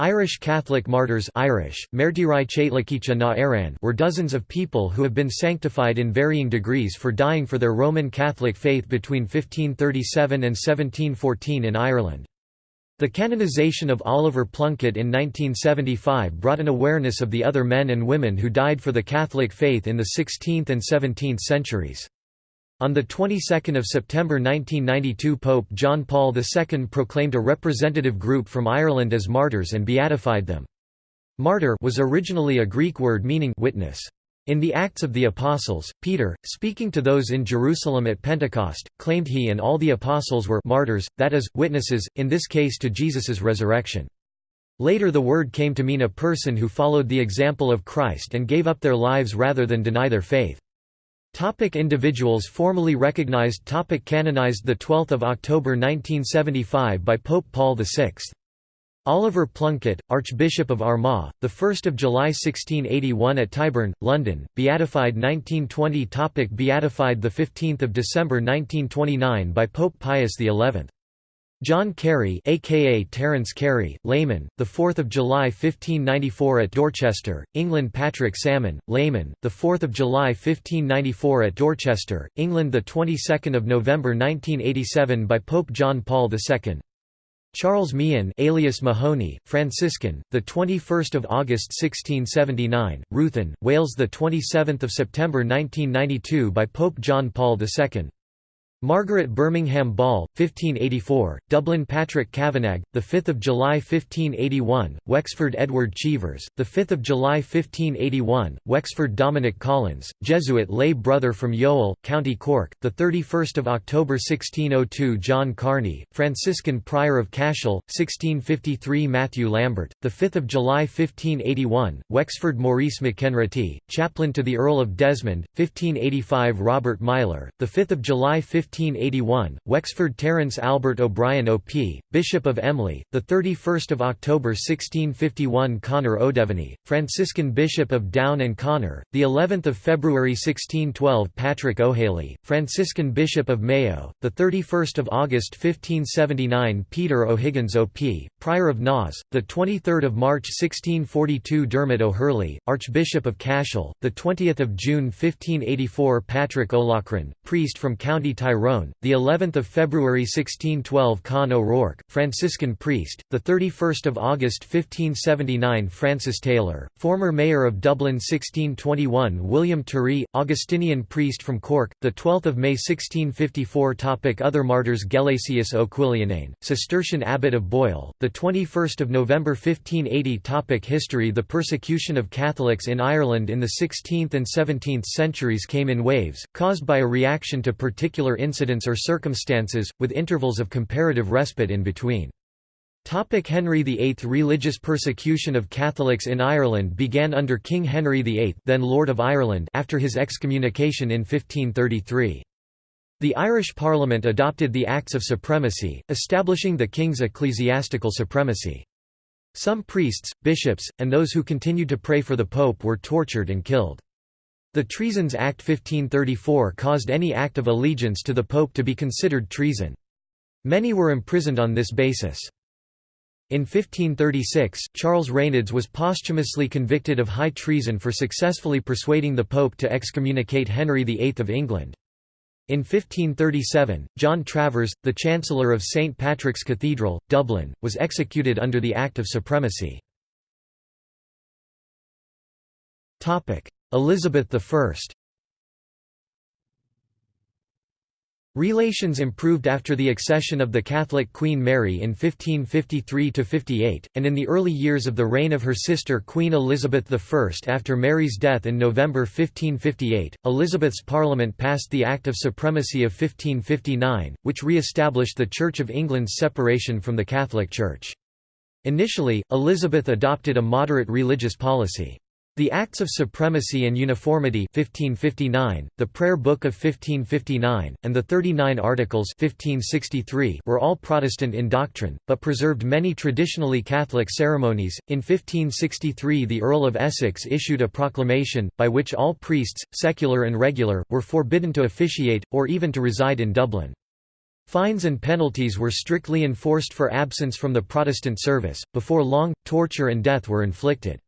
Irish Catholic martyrs Irish, na were dozens of people who have been sanctified in varying degrees for dying for their Roman Catholic faith between 1537 and 1714 in Ireland. The canonization of Oliver Plunkett in 1975 brought an awareness of the other men and women who died for the Catholic faith in the 16th and 17th centuries. On the 22nd of September 1992 Pope John Paul II proclaimed a representative group from Ireland as martyrs and beatified them. Martyr was originally a Greek word meaning witness. In the Acts of the Apostles, Peter, speaking to those in Jerusalem at Pentecost, claimed he and all the apostles were martyrs, that is, witnesses, in this case to Jesus's resurrection. Later the word came to mean a person who followed the example of Christ and gave up their lives rather than deny their faith. Topic individuals formally recognized topic Canonized 12 October 1975 by Pope Paul VI. Oliver Plunkett, Archbishop of Armagh, 1 July 1681 at Tyburn, London, beatified 1920 topic Beatified 15 December 1929 by Pope Pius XI. John Carey aka Terence Carey, layman, the 4th of July 1594 at Dorchester, England Patrick Salmon, layman, the 4th of July 1594 at Dorchester, England the 22nd of November 1987 by Pope John Paul II. Charles Meehan alias Mahoney, Franciscan, the 21st of August 1679, Ruthin, Wales the 27th of September 1992 by Pope John Paul II. Margaret Birmingham Ball, 1584, Dublin Patrick Kavanagh, 5 July 1581, Wexford Edward Cheevers, 5 July 1581, Wexford Dominic Collins, Jesuit lay brother from Youghal, County Cork, 31 October 1602 John Carney, Franciscan Prior of Cashel, 1653 Matthew Lambert, 5 July 1581, Wexford Maurice MacKenraghty, chaplain to the Earl of Desmond, 1585 Robert Meyler, 5 July 15 1581, Wexford Terence Albert O'Brien OP, Bishop of Emly, 31 October 1651 Conor O'Devany, Franciscan Bishop of Down and Connor, of February 1612 Patrick O'Healy, Franciscan Bishop of Mayo, 31 August 1579 Peter O'Higgins OP, Prior of Naas, 23 March 1642 Dermot O'Hurley, Archbishop of Cashel, 20 June 1584 Patrick O'Loughlin, priest from County Tyrone Tyrone, the 11th of February 1612 Con O'Rourke, Franciscan priest, the 31st of August 1579 Francis Taylor, former mayor of Dublin 1621 William Tirry, Augustinian priest from Cork, the 12th of May 1654 Topic Other martyrs Gelasius O'Cullenan, Cistercian abbot of Boyle, the 21st of November 1580 Topic History The persecution of Catholics in Ireland in the 16th and 17th centuries came in waves, caused by a reaction to particular or circumstances, with intervals of comparative respite in between. Topic Henry VIII Religious persecution of Catholics in Ireland began under King Henry VIII then Lord of Ireland after his excommunication in 1533. The Irish Parliament adopted the Acts of Supremacy, establishing the king's ecclesiastical supremacy. Some priests, bishops, and those who continued to pray for the pope were tortured and killed. The Treasons Act 1534 caused any act of allegiance to the Pope to be considered treason. Many were imprisoned on this basis. In 1536, Charles Reynolds was posthumously convicted of high treason for successfully persuading the Pope to excommunicate Henry VIII of England. In 1537, John Travers, the Chancellor of St Patrick's Cathedral, Dublin, was executed under the Act of Supremacy. Elizabeth I Relations improved after the accession of the Catholic Queen Mary in 1553–58, and in the early years of the reign of her sister Queen Elizabeth I. After Mary's death in November 1558, Elizabeth's Parliament passed the Act of Supremacy of 1559, which re-established the Church of England's separation from the Catholic Church. Initially, Elizabeth adopted a moderate religious policy. The Acts of Supremacy and Uniformity 1559, the Prayer Book of 1559, and the 39 Articles 1563 were all Protestant in doctrine, but preserved many traditionally Catholic ceremonies. In 1563 the Earl of Essex issued a proclamation, by which all priests, secular and regular, were forbidden to officiate, or even to reside in Dublin. Fines and penalties were strictly enforced for absence from the Protestant service. Before long, torture and death were inflicted.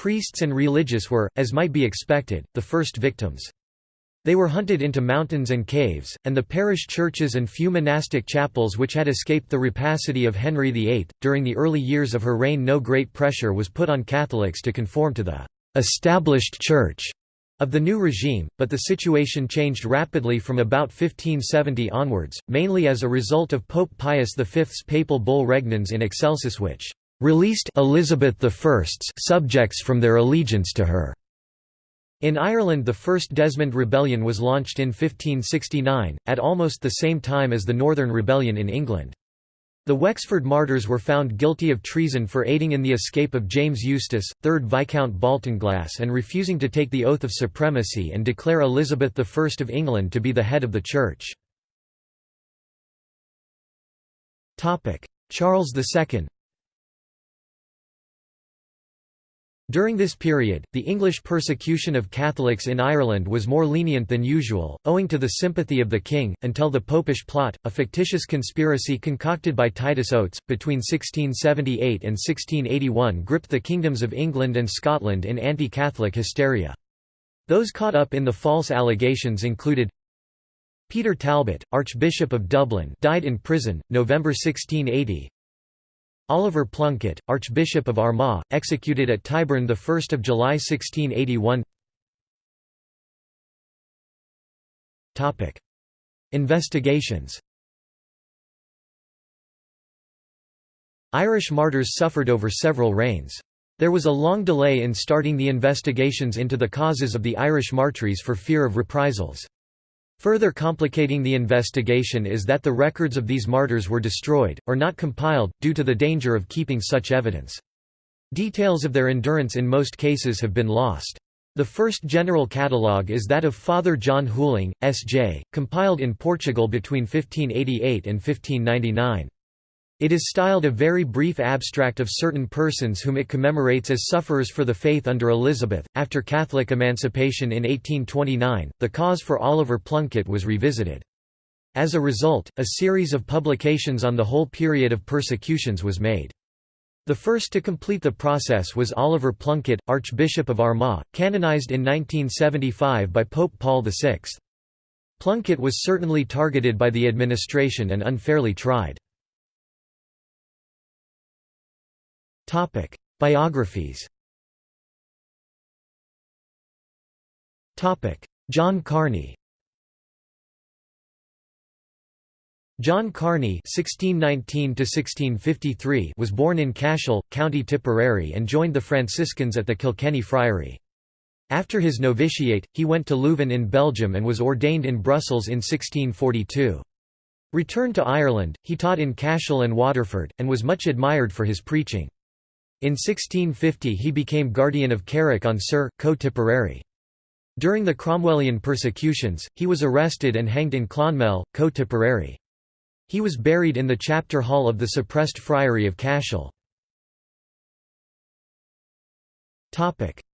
Priests and religious were, as might be expected, the first victims. They were hunted into mountains and caves, and the parish churches and few monastic chapels which had escaped the rapacity of Henry VIII. During the early years of her reign, no great pressure was put on Catholics to conform to the established church of the new regime, but the situation changed rapidly from about 1570 onwards, mainly as a result of Pope Pius V's papal bull Regnans in Excelsis which released Elizabeth I's subjects from their allegiance to her. In Ireland the First Desmond Rebellion was launched in 1569, at almost the same time as the Northern Rebellion in England. The Wexford martyrs were found guilty of treason for aiding in the escape of James Eustace, 3rd Viscount Baltinglass and refusing to take the oath of supremacy and declare Elizabeth I of England to be the head of the Church. Charles II During this period, the English persecution of Catholics in Ireland was more lenient than usual, owing to the sympathy of the king, until the Popish Plot, a fictitious conspiracy concocted by Titus Oates, between 1678 and 1681 gripped the kingdoms of England and Scotland in anti-Catholic hysteria. Those caught up in the false allegations included Peter Talbot, Archbishop of Dublin died in prison, November 1680 Oliver Plunkett, Archbishop of Armagh, executed at Tyburn 1 July 1681 Investigations Irish martyrs suffered over several reigns. There was a long delay in starting the investigations into the causes of the Irish martyrs for fear of reprisals. Further complicating the investigation is that the records of these martyrs were destroyed, or not compiled, due to the danger of keeping such evidence. Details of their endurance in most cases have been lost. The first general catalogue is that of Father John Howlin, S.J., compiled in Portugal between 1588 and 1599. It is styled a very brief abstract of certain persons whom it commemorates as sufferers for the faith under Elizabeth. After Catholic emancipation in 1829, the cause for Oliver Plunkett was revisited. As a result, a series of publications on the whole period of persecutions was made. The first to complete the process was Oliver Plunkett, Archbishop of Armagh, canonized in 1975 by Pope Paul VI. Plunkett was certainly targeted by the administration and unfairly tried. Topic: Biographies. Topic: John Carney. John Carney (1619–1653) was born in Cashel, County Tipperary, and joined the Franciscans at the Kilkenny Friary. After his novitiate, he went to Leuven in Belgium and was ordained in Brussels in 1642. Returned to Ireland, he taught in Cashel and Waterford, and was much admired for his preaching. In 1650 he became guardian of Carrick on Suir, Co Tipperary. During the Cromwellian persecutions, he was arrested and hanged in Clonmel, Co Tipperary. He was buried in the chapter hall of the suppressed friary of Cashel.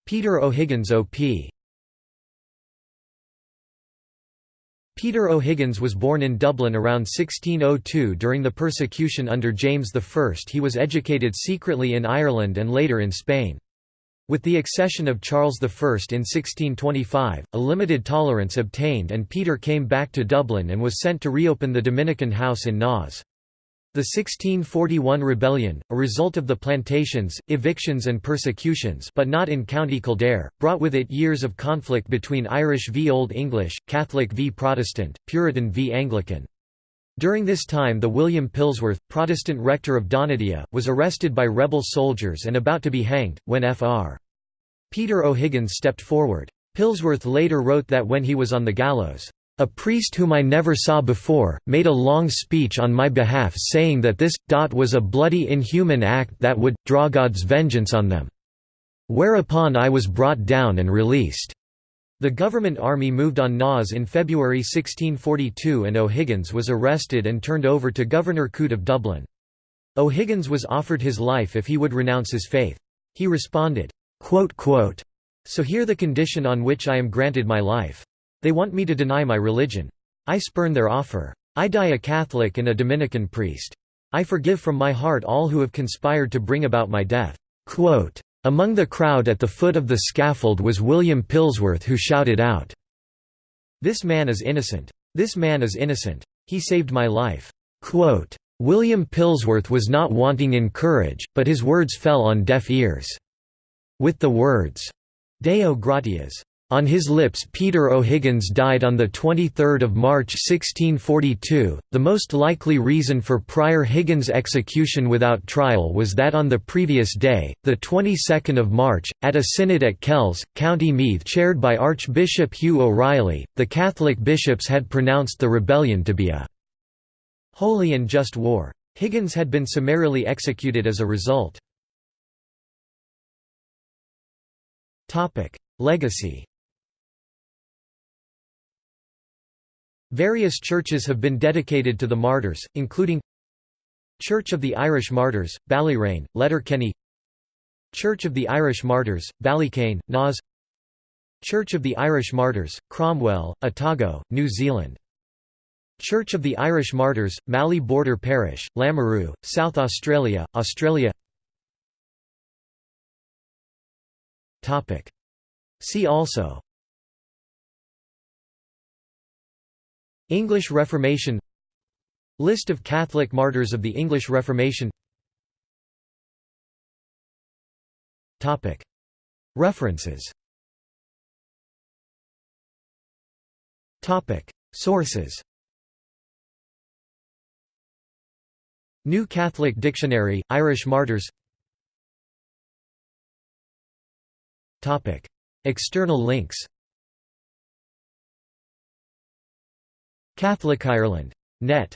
Peter O'Higgins O.P. Peter O'Higgins was born in Dublin around 1602 during the persecution under James I. He was educated secretly in Ireland and later in Spain. With the accession of Charles I in 1625, a limited tolerance obtained and Peter came back to Dublin and was sent to reopen the Dominican house in Naas. The 1641 rebellion, a result of the plantations, evictions and persecutions but not in County Kildare, brought with it years of conflict between Irish v Old English, Catholic v Protestant, Puritan v Anglican. During this time the William Pillsworth, Protestant rector of Donadea, was arrested by rebel soldiers and about to be hanged, when Fr. Peter O'Higgins stepped forward. Pillsworth later wrote that when he was on the gallows, a priest whom I never saw before, made a long speech on my behalf saying that this, dot was a bloody inhuman act that would, draw God's vengeance on them. Whereupon I was brought down and released. The government army moved on Naas in February 1642 and O'Higgins was arrested and turned over to Governor Coote of Dublin. O'Higgins was offered his life if he would renounce his faith. He responded, So here the condition on which I am granted my life. They want me to deny my religion. I spurn their offer. I die a Catholic and a Dominican priest. I forgive from my heart all who have conspired to bring about my death." Quote, Among the crowd at the foot of the scaffold was William Pillsworth who shouted out, This man is innocent. This man is innocent. He saved my life. Quote, William Pillsworth was not wanting in courage, but his words fell on deaf ears. With the words, Deo gratias, on his lips Peter O'Higgins died on 23 March 1642. The most likely reason for Prior Higgins' execution without trial was that on the previous day, the 22nd of March, at a synod at Kells, County Meath chaired by Archbishop Hugh O'Reilly, the Catholic bishops had pronounced the rebellion to be a holy and just war. Higgins had been summarily executed as a result. Legacy Various churches have been dedicated to the martyrs, including Church of the Irish Martyrs, Ballyraine, Letterkenny Church of the Irish Martyrs, Ballycane, Naas Church of the Irish Martyrs, Cromwell, Otago, New Zealand Church of the Irish Martyrs, Mallee Border Parish, Lameroo, South Australia, Australia See also English Reformation List of Catholic martyrs of the English Reformation References Sources New Catholic Dictionary, Irish Martyrs External links Catholic Ireland. Net